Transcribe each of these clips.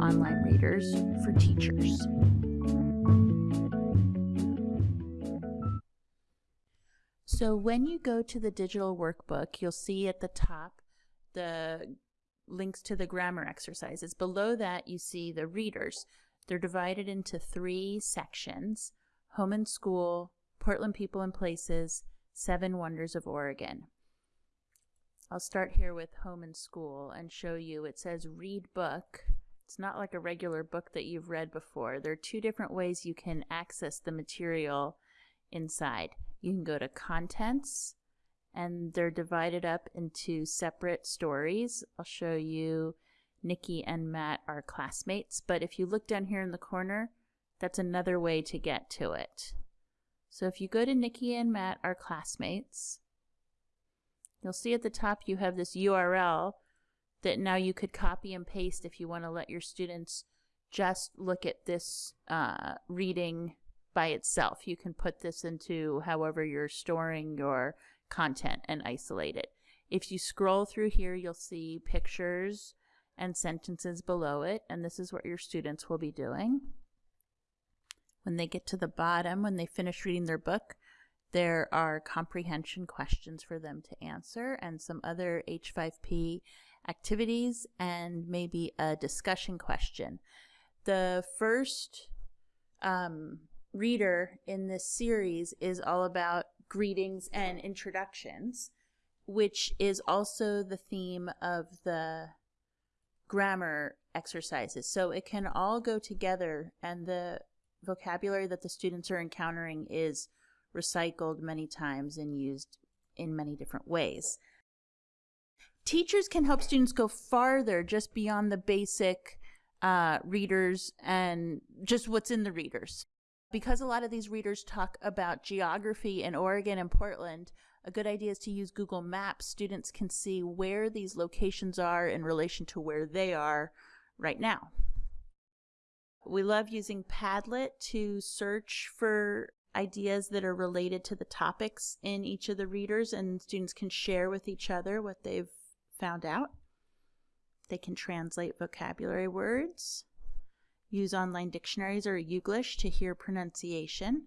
online readers for teachers. So when you go to the digital workbook, you'll see at the top the links to the grammar exercises. Below that, you see the readers. They're divided into three sections, home and school, Portland People and Places, Seven Wonders of Oregon. I'll start here with home and school and show you it says read book. It's not like a regular book that you've read before. There are two different ways you can access the material inside. You can go to contents and they're divided up into separate stories. I'll show you Nikki and Matt are classmates, but if you look down here in the corner, that's another way to get to it. So if you go to Nikki and Matt are classmates, you'll see at the top you have this URL that now you could copy and paste if you want to let your students just look at this uh, reading by itself. You can put this into however you're storing your content and isolate it. If you scroll through here, you'll see pictures and sentences below it, and this is what your students will be doing. When they get to the bottom, when they finish reading their book, there are comprehension questions for them to answer and some other H5P activities and maybe a discussion question. The first um, reader in this series is all about greetings and introductions, which is also the theme of the grammar exercises. So it can all go together and the vocabulary that the students are encountering is recycled many times and used in many different ways. Teachers can help students go farther just beyond the basic uh, readers and just what's in the readers because a lot of these readers talk about geography in Oregon and Portland, a good idea is to use Google Maps. Students can see where these locations are in relation to where they are right now. We love using Padlet to search for ideas that are related to the topics in each of the readers and students can share with each other what they've found out. They can translate vocabulary words. Use online dictionaries or Youglish to hear pronunciation.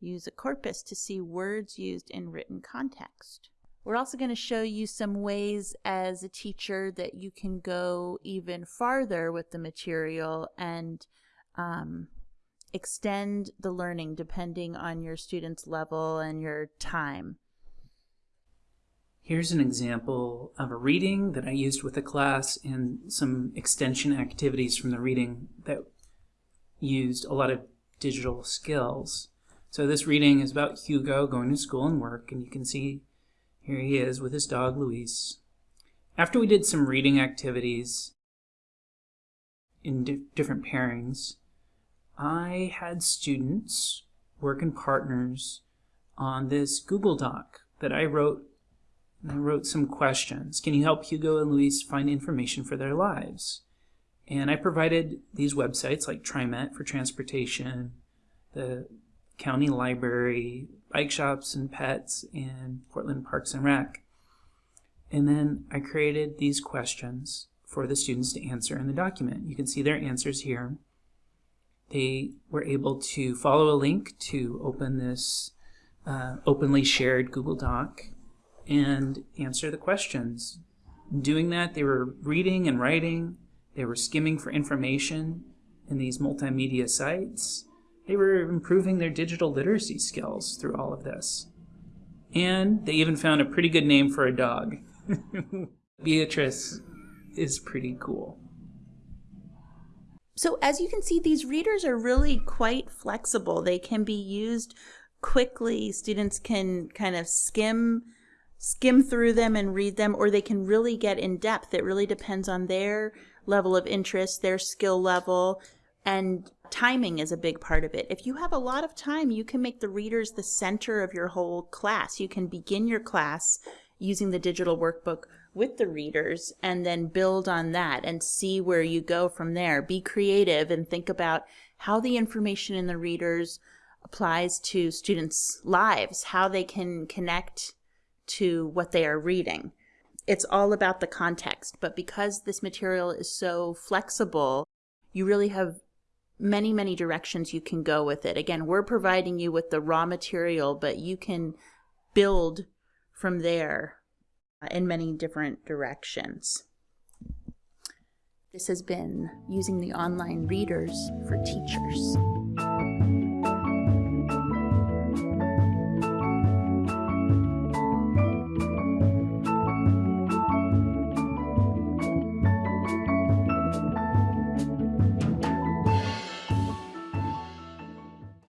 Use a corpus to see words used in written context. We're also going to show you some ways as a teacher that you can go even farther with the material and um, extend the learning depending on your student's level and your time. Here's an example of a reading that I used with a class and some extension activities from the reading that used a lot of digital skills. So this reading is about Hugo going to school and work, and you can see here he is with his dog Luis. After we did some reading activities in di different pairings, I had students work in partners on this Google Doc that I wrote I wrote some questions. Can you help Hugo and Luis find information for their lives? And I provided these websites like TriMet for transportation, the county library, bike shops and pets, and Portland Parks and Rec. And then I created these questions for the students to answer in the document. You can see their answers here. They were able to follow a link to open this uh, openly shared Google Doc and answer the questions. Doing that, they were reading and writing, they were skimming for information in these multimedia sites, they were improving their digital literacy skills through all of this. And they even found a pretty good name for a dog. Beatrice is pretty cool. So as you can see, these readers are really quite flexible. They can be used quickly. Students can kind of skim skim through them and read them, or they can really get in depth. It really depends on their level of interest, their skill level, and timing is a big part of it. If you have a lot of time, you can make the readers the center of your whole class. You can begin your class using the digital workbook with the readers and then build on that and see where you go from there. Be creative and think about how the information in the readers applies to students' lives, how they can connect to what they are reading. it's all about the context. But because this material is so flexible, you really have many, many directions you can go with it. Again, we're providing you with the raw material, but you can build from there uh, in many different directions. This has been using the online readers for teachers.